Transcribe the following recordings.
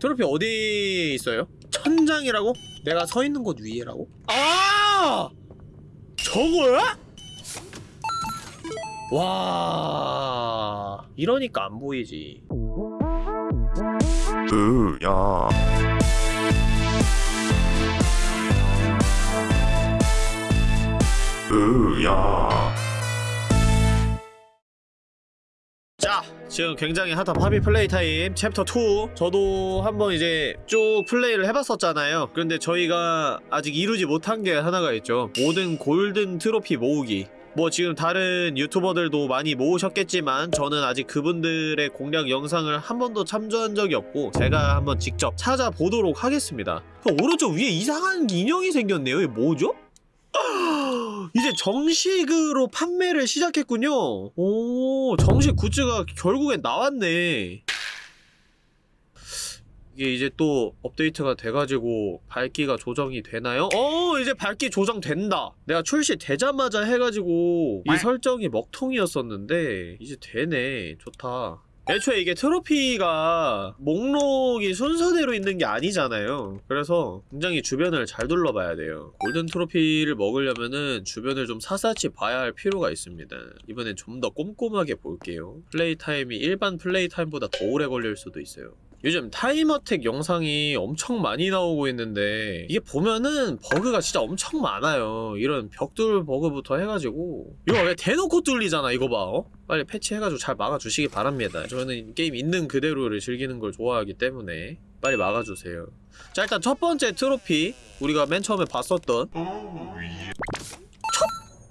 트로피 어디 있어요? 천장이라고? 내가 서 있는 곳 위에라고? 아! 저거야? 와 이러니까 안 보이지 으야 으야 자 지금 굉장히 핫한 Poppy Playtime. 챕터 2 저도 한번 이제 쭉 플레이를 해봤었잖아요. 그런데 저희가 아직 이루지 못한 게 하나가 있죠. 모든 golden 트로피 모으기. 뭐 지금 다른 유튜버들도 많이 모으셨겠지만 저는 아직 그분들의 공략 영상을 한 번도 참조한 적이 없고 제가 한번 직접 찾아보도록 하겠습니다. 그 오른쪽 위에 이상한 인형이 생겼네요. 이게 뭐죠? 이제 정식으로 판매를 시작했군요. 오, 정식 굿즈가 결국엔 나왔네. 이게 이제 또 업데이트가 돼가지고 밝기가 조정이 되나요? 어, 이제 밝기 조정된다. 내가 출시되자마자 해가지고 이 설정이 먹통이었었는데 이제 되네. 좋다. 애초에 이게 트로피가 목록이 순서대로 있는 게 아니잖아요. 그래서 굉장히 주변을 잘 둘러봐야 돼요. 골든 트로피를 먹으려면은 주변을 좀 사사치 봐야 할 필요가 있습니다. 이번엔 좀 더 꼼꼼하게 볼게요. play time이 일반 play time보다 더 오래 걸릴 수도 있어요 요즘 time attack 영상이 엄청 많이 나오고 있는데 이게 보면은 버그가 진짜 엄청 많아요. 이런 벽돌 버그부터 해가지고. 이거 왜 대놓고 뚫리잖아 이거 봐 어? 빨리 패치해가지고 잘 막아주시기 바랍니다. 저는 게임 있는 그대로를 즐기는 걸 좋아하기 때문에 빨리 막아주세요. 자 일단 첫 번째 트로피 우리가 맨 처음에 봤었던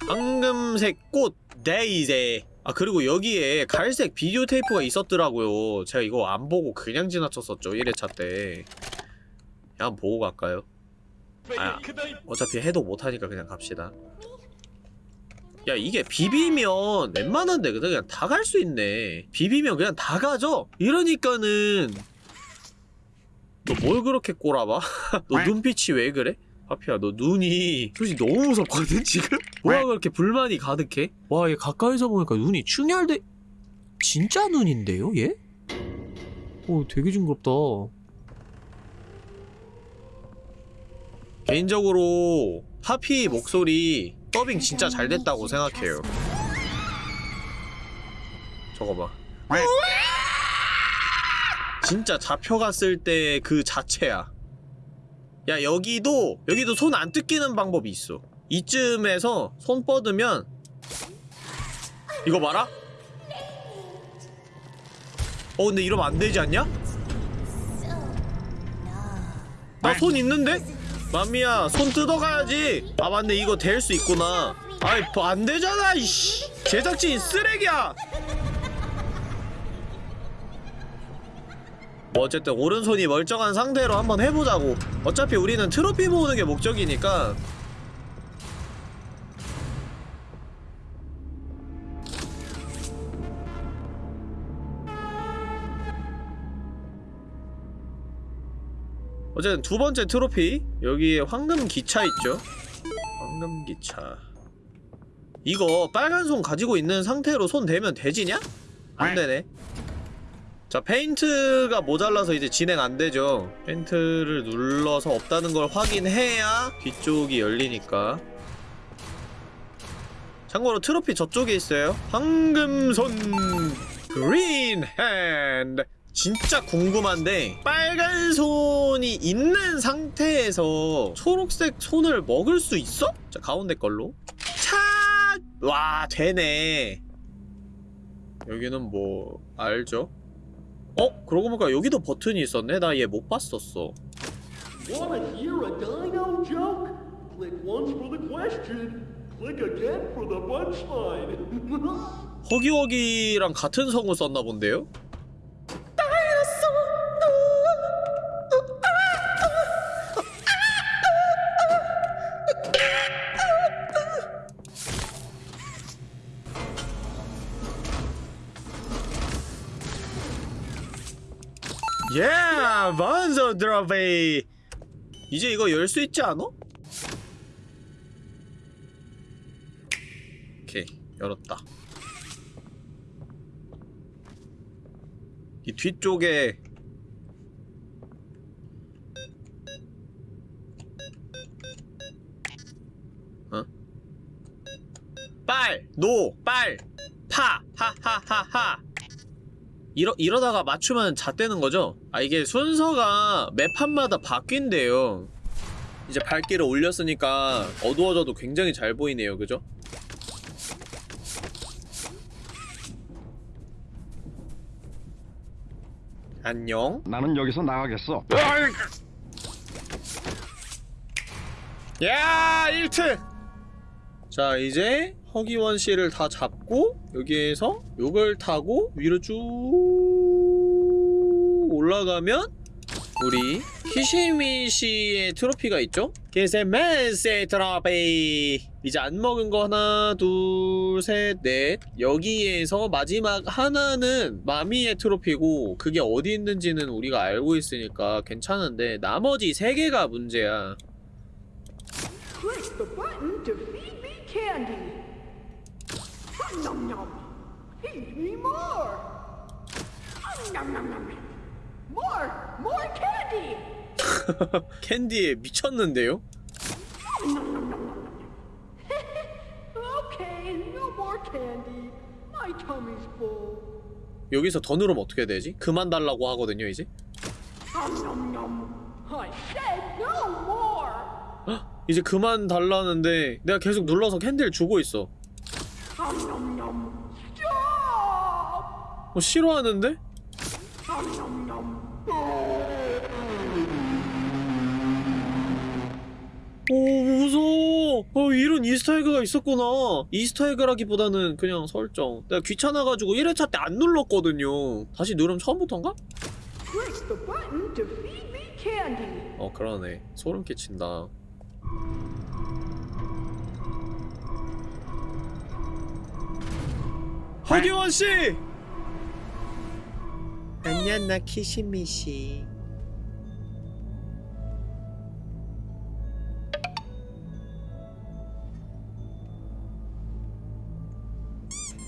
황금색 꽃 데이제 아 그리고 여기에 갈색 비디오 테이프가 있었더라고요 제가 이거 안 보고 그냥 지나쳤었죠 1회차 때 그냥 보고 갈까요? 아 어차피 해도 못하니까 그냥 갑시다 야 이게 비비면 웬만한 데 그냥 다 갈 수 있네 비비면 그냥 다 가죠? 이러니까는 너 뭘 그렇게 꼬라봐? 너 눈빛이 왜 그래? 파피야 너 눈이 솔직히 너무 무섭거든 지금? 뭐가 그렇게 불만이 가득해? 와 얘 가까이서 보니까 눈이 충혈돼. 진짜 눈인데요 얘? 오 되게 징그럽다. 개인적으로 파피 목소리 더빙 진짜 잘 됐다고 생각해요. 저거 봐. 진짜 잡혀갔을 때 그 자체야 야 여기도 여기도 손 안 뜯기는 방법이 있어. 이쯤에서 손 뻗으면 이거 봐라. 어 근데 이러면 안 되지 않냐? 나 손 있는데? 마미야 손 뜯어가야지. 아 맞네. 이거 될 수 있구나. 아이 뭐안 되잖아 이씨. 제작진 쓰레기야 뭐 어쨌든 오른손이 멀쩡한 상태로 한번 해보자고. 어차피 우리는 트로피 모으는 게 목적이니까. 어쨌든 두 번째 트로피 여기에 황금 기차 있죠? 황금 기차. 이거 빨간 손 가지고 있는 상태로 손 대면 되지냐? 안 되네 자 페인트가 모자라서 이제 진행 안되죠 페인트를 눌러서 없다는 걸 확인해야 뒤쪽이 열리니까 참고로 트로피 저쪽에 있어요 황금손 green hand 진짜 궁금한데 빨간 손이 있는 상태에서 초록색 손을 먹을 수 있어? 자 가운데 걸로 차! 와 되네 여기는 뭐 알죠? 어? 그러고 보니까 여기도 버튼이 있었네? 나 얘 못 봤었어 Wanna hear a dino joke? Click once for the question. Click again for the punchline. 허기허기랑 같은 성우 썼나 본데요? 드로베이 이제 이거 열 수 있지 않아? 오케이 열었다 이 뒤쪽에 어? 빨! 노! 빨! 파! 하하하하! 이러, 이러다가 맞추면 잣되는 거죠? 아 이게 순서가 매 판마다 바뀐대요 이제 밝기를 올렸으니까 어두워져도 굉장히 잘 보이네요 그죠? 안녕 나는 여기서 나가겠어. 야 1트! 자 이제 허기원 씨를 다 잡고 여기에서 요걸 타고 위로 쭉 올라가면 우리 키시미 씨의 트로피가 있죠? 키시메스의 트로피 이제 안 먹은 거 하나 둘셋넷 여기에서 마지막 하나는 마미의 트로피고 그게 어디 있는지는 우리가 알고 있으니까 괜찮은데 나머지 세 개가 문제야 Click the button to feed me candy. Nom nom. Feed me more. Nom nom nom. More, more candy. 캔디에 미쳤는데요? Okay, no more candy. My tummy's full. 여기서 더 누르면 어떻게 되지? 그만 달라고 하거든요 이제 Nom nom nom. I said no more. 헉, 이제 그만 달라는데 내가 계속 눌러서 캔디를 주고 있어 어, 싫어하는데? 오 무서워. 어 이런 Easter egg가 있었구나. Easter egg라기보다는 그냥 설정. 내가 귀찮아가지고 1회차 때 안 눌렀거든요. 다시 누르면 처음부터인가? 어 그러네. 소름 끼친다. 허기원 씨! 안녕 나 키시미 씨.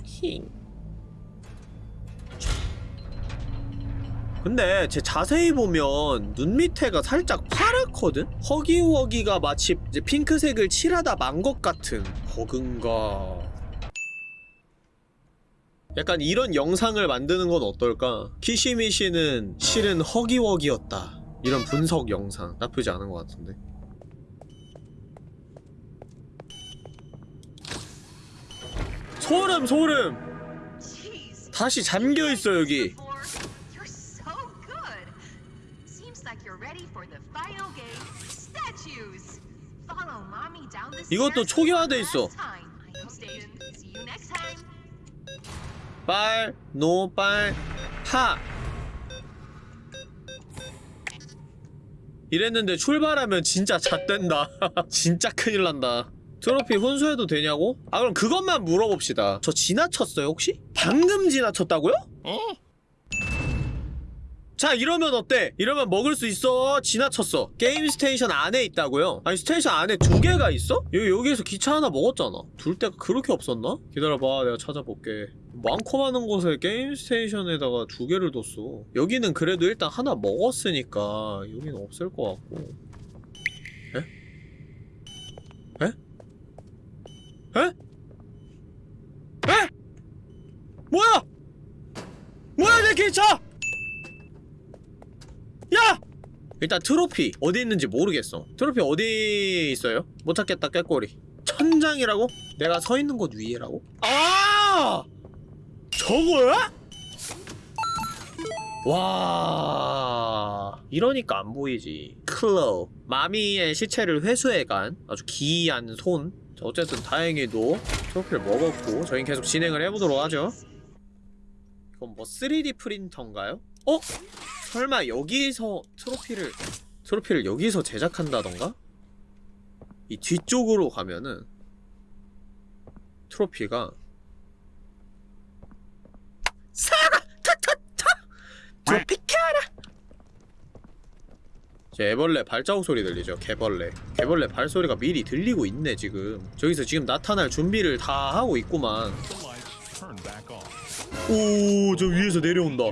힝. 근데 제 자세히 보면 눈 밑에가 살짝 파랗거든? 허기워기가 마치 핑크색을 칠하다 만 것 같은 버금가 약간 이런 영상을 만드는 건 어떨까? 키시미시는 실은 허기워기였다 이런 분석 영상 나쁘지 않은 것 같은데 소름 소름. 다시 잠겨있어 여기 이것도 초기화돼 있어. 빨, 노, 빨, 파. 이랬는데 출발하면 진짜 잣된다. 진짜 큰일 난다. 트로피 훈수해도 되냐고? 아 그럼 그것만 물어봅시다. 저 지나쳤어요 혹시? 방금 지나쳤다고요? 자 이러면 어때? 이러면 먹을 수 있어 지나쳤어 Game Station 안에 있다고요? 아니 station 안에 두 개가 있어? 여기, 여기에서 기차 하나 먹었잖아 둘 데가 그렇게 없었나? 기다려봐 내가 찾아볼게 많고 많은 곳에 게임 스테이션에다가 두 개를 뒀어 여기는 그래도 일단 하나 먹었으니까 여기는 없을 것 같고 에? 에? 에? 에? 뭐야! 뭐야 내 기차! 야! 일단 트로피 어디 있는지 모르겠어 트로피 어디 있어요? 못 찾겠다 깨꼬리 천장이라고? 내가 서 있는 곳 위에라고? 아! 저거야? 와 이러니까 안 보이지 클로우 Mommy의 시체를 회수해간 아주 기이한 손 자, 어쨌든 다행히도 트로피를 먹었고 저희는 계속 진행을 해보도록 하죠 이건 뭐 3D 프린터인가요? 어? 설마 여기서 트로피를 트로피를 여기서 제작한다던가? 이 뒤쪽으로 가면은 트로피가 사과! 타타타! 트로피카라! 제 애벌레 발자국 소리 들리죠? 개벌레 개벌레 발소리가 미리 들리고 있네 지금 저기서 지금 나타날 준비를 다 하고 있구만. 오 저 위에서 내려온다.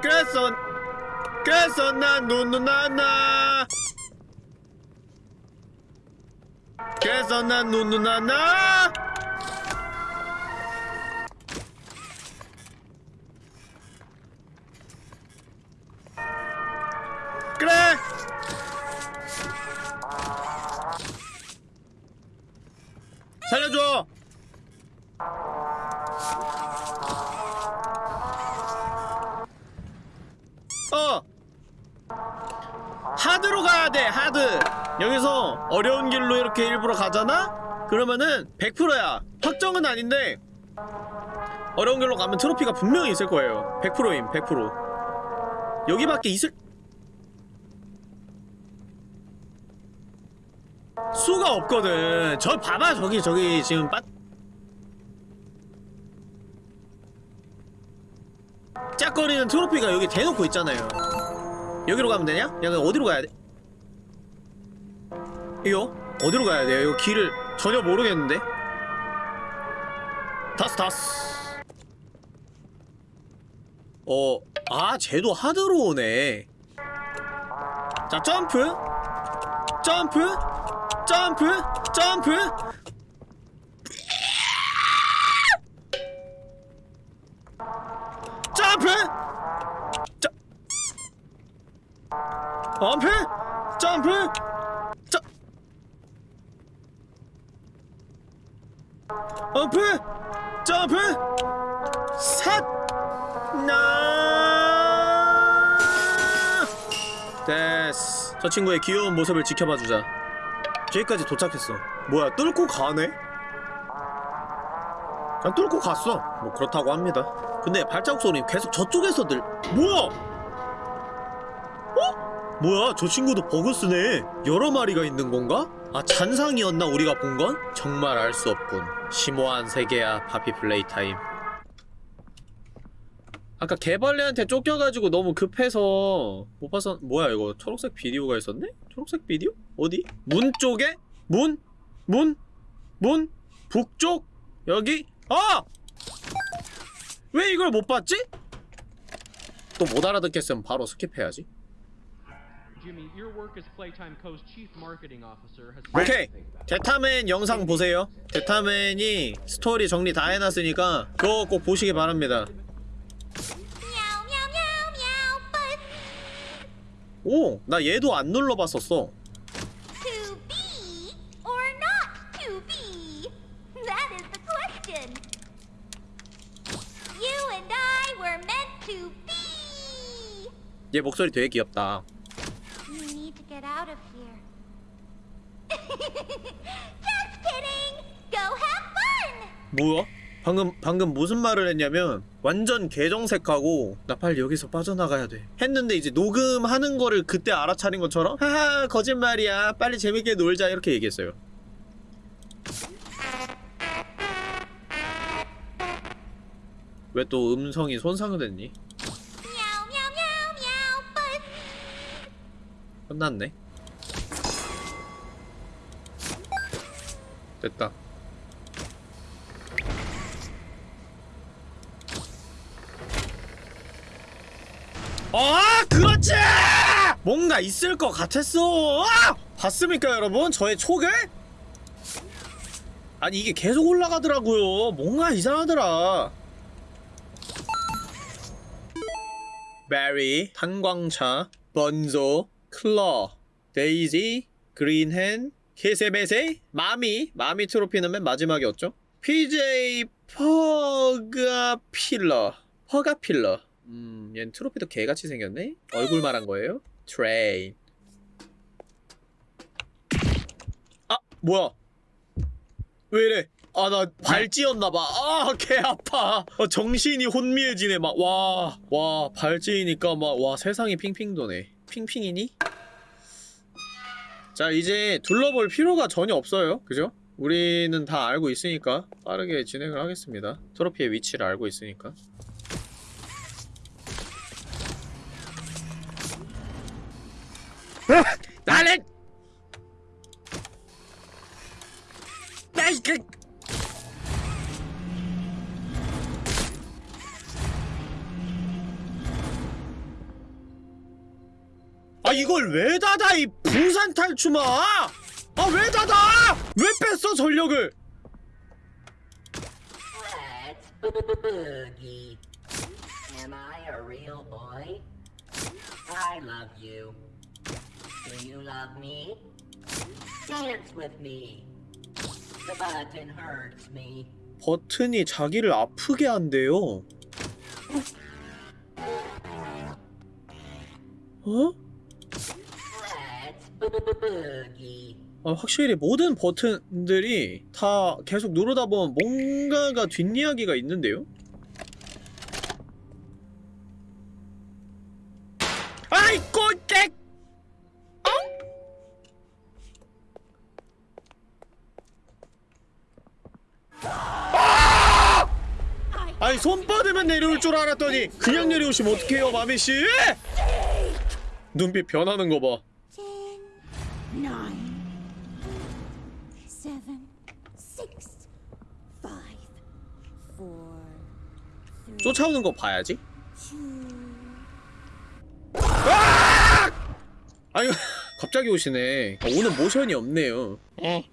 그래서 그래서 난 누누나나 그래서 난 누누나나 살려줘. 어. 하드로 가야 돼 하드. 여기서 어려운 길로 이렇게 일부러 가잖아? 그러면은 100%야. 확정은 아닌데 어려운 길로 가면 트로피가 분명히 있을 거예요. 100%임 100% 여기밖에 있을 수가 없거든 저 봐봐 저기 저기 지금 빠 짝거리는 트로피가 여기 대놓고 있잖아요 여기로 가면 되냐? 야 그럼 어디로 가야 돼? 이거? 어디로 가야 돼요? 이거 길을 전혀 모르겠는데? 다스 다스 어... 아 쟤도 하드로 오네 자 점프 점프 점프? 점프? 점프? 점 점프? 점프? 점 점프? 점프? 삿 나. 됐어. 저 친구의 귀여운 모습을 지켜봐주자. 저기까지 도착했어. 뭐야, 뚫고 가네? 그냥 뚫고 갔어. 뭐 그렇다고 합니다. 근데 발자국 소리 계속 저쪽에서 들. 뭐야? 어? 뭐야, 저 친구도 버그 쓰네. 여러 마리가 있는 건가? 아, 잔상이었나 우리가 본 건? 정말 알 수 없군. 심오한 세계야, Poppy Playtime. 아까 개벌레한테 쫓겨가지고 너무 급해서 못 봐서 뭐야 이거 초록색 비디오가 있었네? 초록색 비디오? 어디? 문 쪽에? 문? 문? 문? 북쪽? 여기? 아! 왜 이걸 못 봤지? 또 못 알아듣겠으면 바로 skip해야지 오케이 데타맨 영상 보세요 데타맨이 스토리 정리 다 해놨으니까 그거 꼭 보시기 바랍니다 오! 나 얘도 안 눌러봤었어. 얘 목소리 되게 귀엽다. 뭐야? 방금 방금 무슨 말을 했냐면 완전 개정색하고 나 빨리 여기서 빠져나가야 돼. 했는데 이제 녹음하는 거를 그때 알아차린 것처럼 하하 거짓말이야. 빨리 재밌게 놀자. 이렇게 얘기했어요. 왜 또 음성이 손상됐니? 끝났네. 됐다 아 그렇지! 뭔가 있을 것 같았어. 아! 봤습니까 여러분? 저의 촉을? 아니 이게 계속 올라가더라고요. 뭔가 이상하더라. 베리 탄광차 번조 클러 데이지 그린헨 케세베세 마미 마미 트로피는 맨 마지막이었죠? PJ 퍼가필러 퍼가필러 음 얘는 트로피도 개같이 생겼네? 얼굴 말한 거예요? 트레인 아 뭐야? 왜 이래? 아 나 발찌였나봐. 아 개 아파. 어, 정신이 혼미해지네 막. 와 와 발찌니까 막 와 세상이 핑핑 도네. 핑핑이니? 자 이제 둘러볼 필요가 전혀 없어요. 그죠? 우리는 다 알고 있으니까 빠르게 진행을 하겠습니다. 트로피의 위치를 알고 있으니까 나는 나이 그 아 이걸 왜 닫아 이 부산 탈춤아 아 왜 닫아 왜 뺐어 전력을. Am I a real boy? I love you. Do you love me? Dance with me. The button hurts me. 버튼이 자기를 아프게 한대요 어? 아, 확실히 모든 버튼들이 다 계속 누르다 보면 뭔가가 뒷이야기가 있는데요? 아이 꼴 내려올 줄 알았더니 그냥 내려오시면 어떡해요 마미씨? 눈빛 변하는 거봐. 쫓아오는 거 봐야지. two. 아니 갑자기 오시네. 아, 오늘 모션이 없네요. I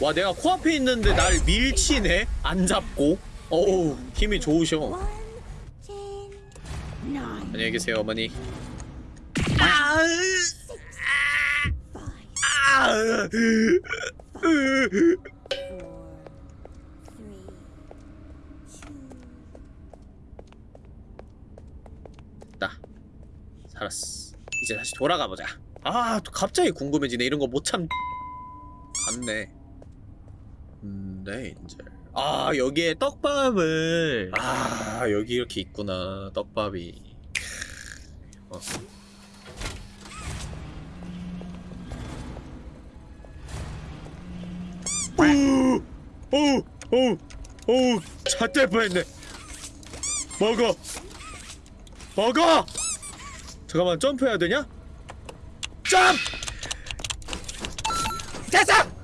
와 내가 코앞에 있는데 날 밀치네? 안 잡고? 어우 힘이 좋으셔. 안녕히 계세요 어머니. 아, two. 나 살았어. 이제 다시 돌아가 보자. 아또 갑자기 궁금해지네. 이런 거 못 참 갔네 네 이제 아 여기에 떡밥을 아 여기 이렇게 있구나 떡밥이 어. 어우 어우 어우 어우 좆될 뻔했네 먹어 먹어 잠깐만 점프해야 되냐? 점! 됐어!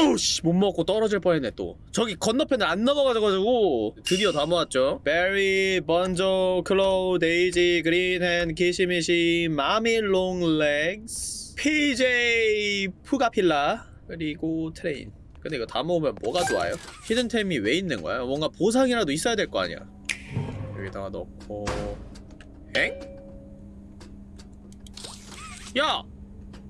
어우 씨못 먹고 떨어질 뻔했네 또 저기 건너편을 안 넘어가가지고 드디어 다 모았죠 베리, 번조, Claw, 데이지, Green Hand, 키시미시, Mommy Long Legs PJ, 푸가필라 그리고 Train 근데 이거 다 모으면 뭐가 좋아요? 히든템이 왜 있는 거야? 뭔가 보상이라도 있어야 될 거 아니야 여기다가 넣고 엥? 야!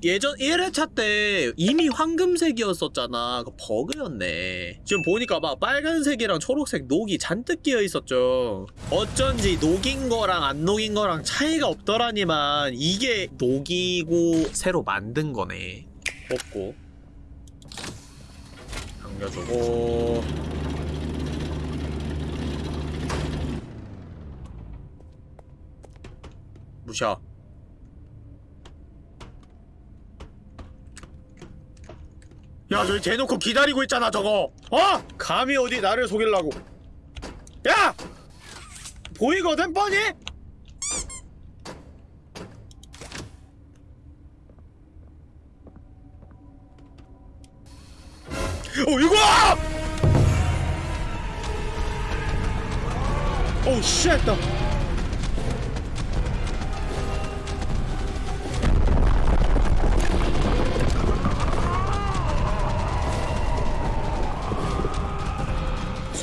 예전 1회차 때 이미 황금색이었었잖아. 그 버그였네. 지금 보니까 막 빨간색이랑 초록색 녹이 잔뜩 끼어 있었죠. 어쩐지 녹인 거랑 안 녹인 거랑 차이가 없더라니만 이게 녹이고 새로 만든 거네. 뽑고. 당겨주고. 무샤 야 저기 대놓고 기다리고 있잖아 저거 어? 감히 어디 나를 속이려고 야! 보이거든 뻔히? 어 이거! 오우 쉣나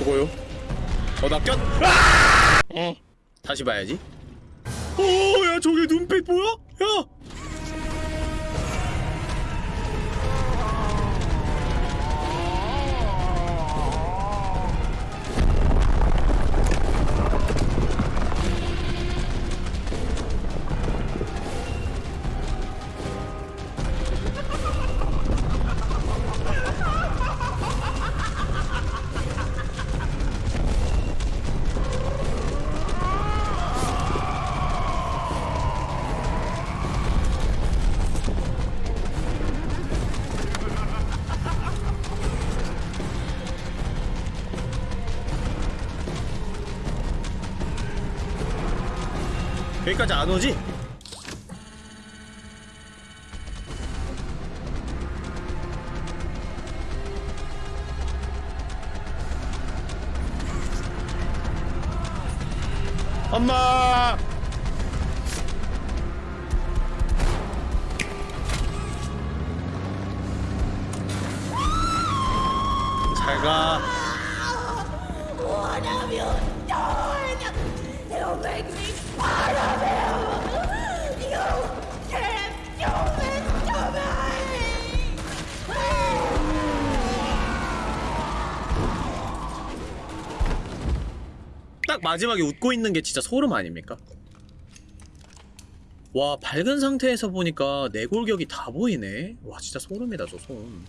수고요. 어, 나 꼈. 아! 어. 다시 봐야지. 오, 야, 저게 눈빛 보여? 야! 여기까지 안 오지? 엄마 What have you done? He'll make me part of 딱 마지막에 웃고 있는 게 진짜 소름 아닙니까? 와 밝은 상태에서 보니까 내골격이 다 보이네. 와 진짜 소름이다 저 소름.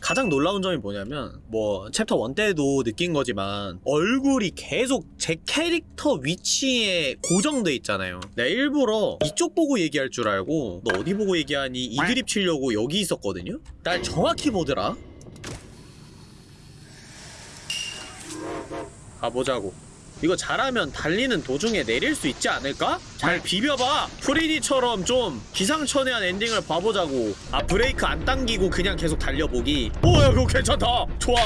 가장 놀라운 점이 뭐냐면 뭐 챕터 1 때도 느낀 거지만 얼굴이 계속 제 캐릭터 위치에 고정돼 있잖아요. 내가 일부러 이쪽 보고 얘기할 줄 알고 너 어디 보고 얘기하니? 이 드립 치려고 여기 있었거든요? 날 정확히 보더라 가보자고. 이거 잘하면 달리는 도중에 내릴 수 있지 않을까? 잘 비벼봐. 프레디처럼 좀 기상천외한 엔딩을 봐보자고. 아 브레이크 안 당기고 그냥 계속 달려보기. 오야 그거 괜찮다. 좋아.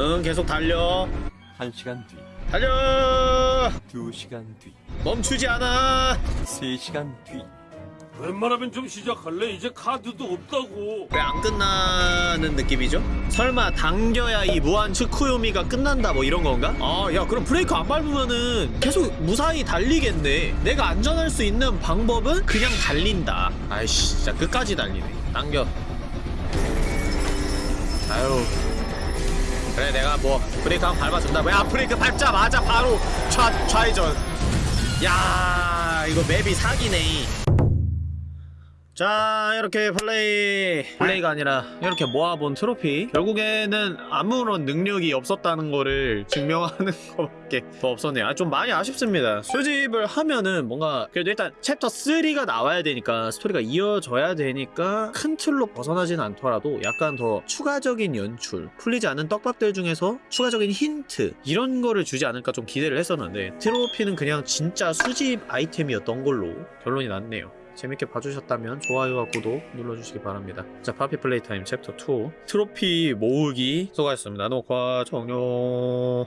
응 계속 달려. 한 시간 뒤, 달려. 두 시간 뒤, 멈추지 않아. 세 시간 뒤. 웬만하면 좀 시작할래? 이제 카드도 없다고. 왜 안 끝나는 느낌이죠? 설마 당겨야 이 무한 츠쿠요미가 끝난다 뭐 이런 건가? 아 야 그럼 브레이크 안 밟으면은 계속 무사히 달리겠네 내가 안전할 수 있는 방법은 그냥 달린다 아이씨 진짜 끝까지 달리네 당겨 아유 그래 내가 뭐 브레이크 한번 밟아준다 왜아 브레이크 밟자마자 바로 좌, 좌회전 야 이거 맵이 사기네 자 이렇게 플레이. 플레이가 아니라 이렇게 모아본 트로피. 결국에는 아무런 능력이 없었다는 거를 증명하는 것밖에 더 없었네요. 아, 좀 많이 아쉽습니다. 수집을 하면은 뭔가 그래도 일단 챕터 3가 나와야 되니까 스토리가 이어져야 되니까 큰 틀로 벗어나진 않더라도 약간 더 추가적인 연출 풀리지 않은 떡밥들 중에서 추가적인 힌트 이런 거를 주지 않을까 좀 기대를 했었는데 트로피는 그냥 진짜 수집 아이템이었던 걸로 결론이 났네요 재밌게 봐주셨다면 좋아요와 구독 눌러주시기 바랍니다. 자, 파피 플레이 타임 챕터 2 트로피 모으기 수고하셨습니다. 녹화 종료.